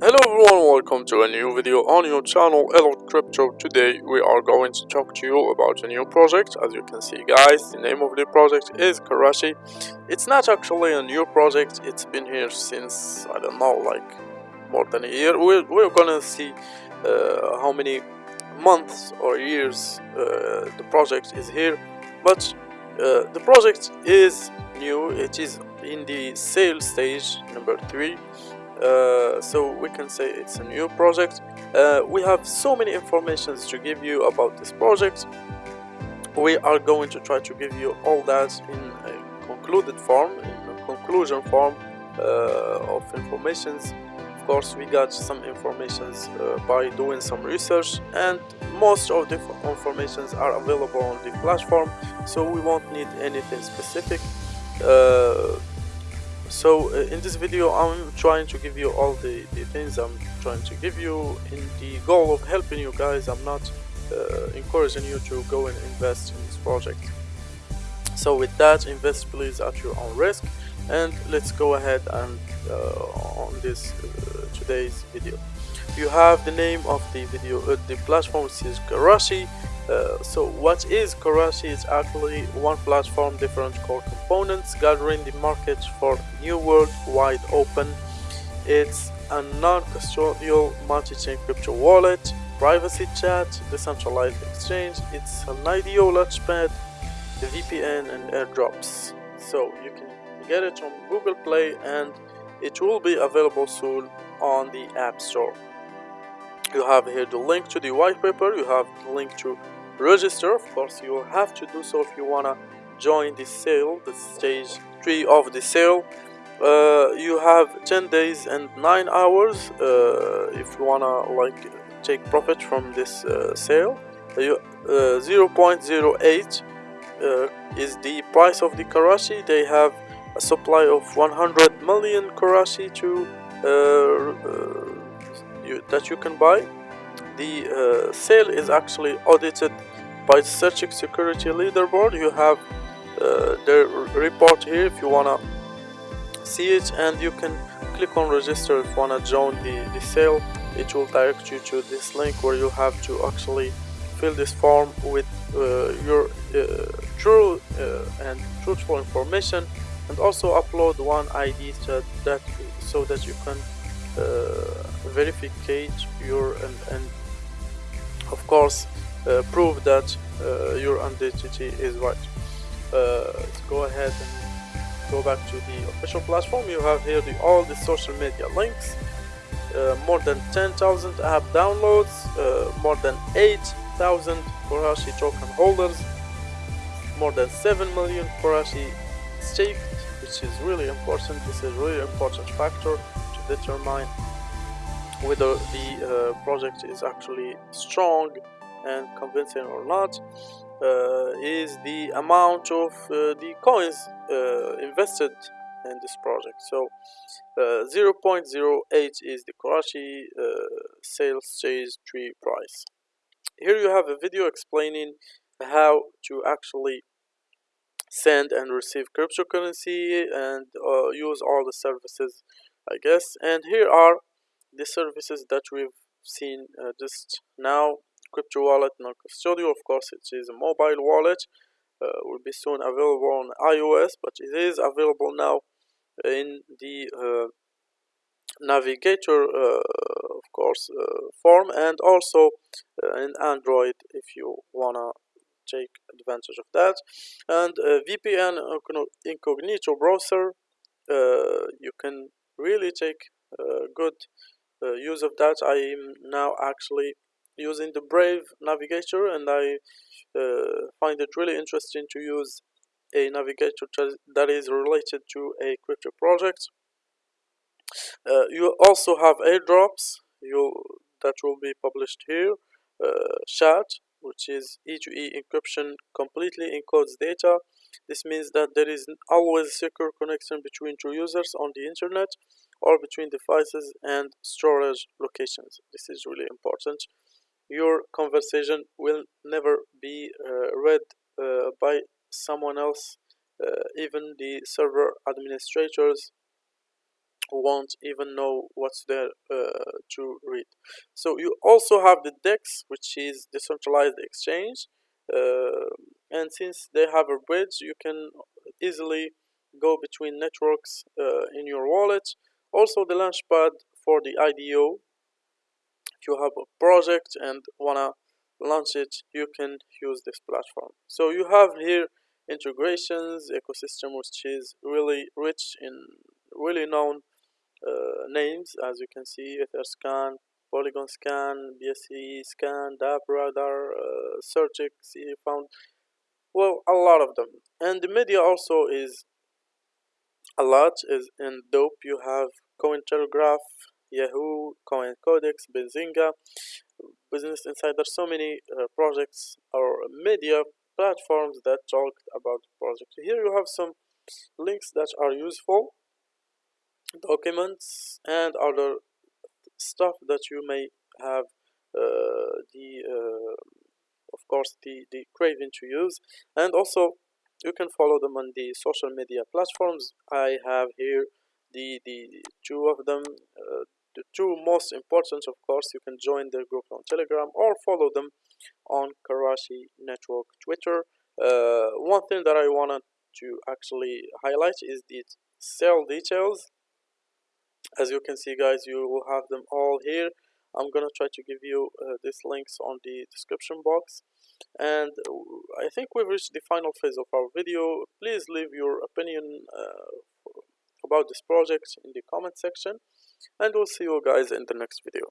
Hello everyone, welcome to a new video on your channel Elliot Crypto. Today we are going to talk to you about a new project. As you can see guys, the name of the project is Karashi. It's not actually a new project, it's been here since, I don't know, like more than a year. We're, we're gonna see uh, how many months or years uh, the project is here. But uh, the project is new, it is in the sale stage number 3 uh, so we can say it's a new project. Uh, we have so many informations to give you about this project. We are going to try to give you all that in a concluded form in a conclusion form uh, of informations. Of course we got some informations uh, by doing some research and most of the informations are available on the platform so we won't need anything specific. Uh, so uh, in this video I'm trying to give you all the, the things I'm trying to give you in the goal of helping you guys. I'm not uh, encouraging you to go and invest in this project. So with that invest please at your own risk. And let's go ahead and uh, on this uh, today's video. You have the name of the video uh, the platform which is Karashi uh, so what is Karashi? It's actually one platform, different core components, gathering the market for new world wide open. It's a non-custodial multi-chain crypto wallet, privacy chat, decentralized exchange. It's an IDO launchpad, the VPN and airdrops. So you can get it on Google Play and it will be available soon on the App Store. You have here the link to the white paper, you have the link to register of course you have to do so if you wanna join the sale the stage 3 of the sale. Uh, you have 10 days and 9 hours uh, if you wanna like take profit from this uh, sale. You, uh, 0.08 uh, is the price of the Karashi they have a supply of 100 million Karashi to uh, you, that you can buy the sale is actually audited by CertiK security leaderboard. You have uh, the report here if you wanna see it and you can click on register if you wanna join the, the sale. It will direct you to this link where you have to actually fill this form with uh, your uh, true uh, and truthful information and also upload one ID that so that you can uh, verify your and, and of course uh, prove that uh, your identity is right. Uh, go ahead and go back to the official platform. You have here the, all the social media links. More than 10,000 app downloads, more than 8,000 Karashi token holders, more than 7 million Karashi staked, which is really important. This is really important factor to determine whether the uh, project is actually strong and convincing or not uh, is the amount of uh, the coins uh, invested in this project. So uh, 0.08 is the Karashi uh, sales stage 3 price. Here you have a video explaining how to actually send and receive cryptocurrency and use all the services I guess. And here are the services that we've seen just now crypto wallet non-custodial of course it is a mobile wallet uh, will be soon available on iOS but it is available now in the uh, navigator uh, of course uh, form and also uh, in Android if you wanna take advantage of that. And VPN incognito browser you can really take good use of that I am now actually using the Brave navigator and I uh, find it really interesting to use a navigator that is related to a crypto project. Uh, you also have airdrops you that will be published here. Uh, chat, which is E2E encryption, completely encodes data. This means that there is always a secure connection between two users on the internet or between devices and storage locations. This is really important. Your conversation will never be uh, read uh, by someone else. Uh, even the server administrators won't even know what's there uh, to read. So you also have the dex which is decentralized exchange. Uh, and since they have a bridge you can easily go between networks uh, in your wallet also the launchpad for the IDO if you have a project and wanna launch it you can use this platform. So you have here integrations ecosystem which is really rich in really known uh, names as you can see etherscan polygon scan bsc scan DappRadar, uh, CertiK, found well a lot of them. And the media also is a lot is in dope. You have cointelegraph yahoo coin codex benzinga business insider. So many uh, projects or media platforms that talked about the project. Here you have some links that are useful documents and other stuff that you may have uh, the uh, of course the the craving to use. And also you can follow them on the social media platforms. I have here the the two of them uh, the two most important of course. You can join their group on telegram or follow them on karashi network twitter. Uh, one thing that i wanted to actually highlight is the sale details. As you can see guys you will have them all here. I'm gonna try to give you uh, these links on the description box and uh, I think we've reached the final phase of our video. Please leave your opinion uh, about this project in the comment section. And we'll see you guys in the next video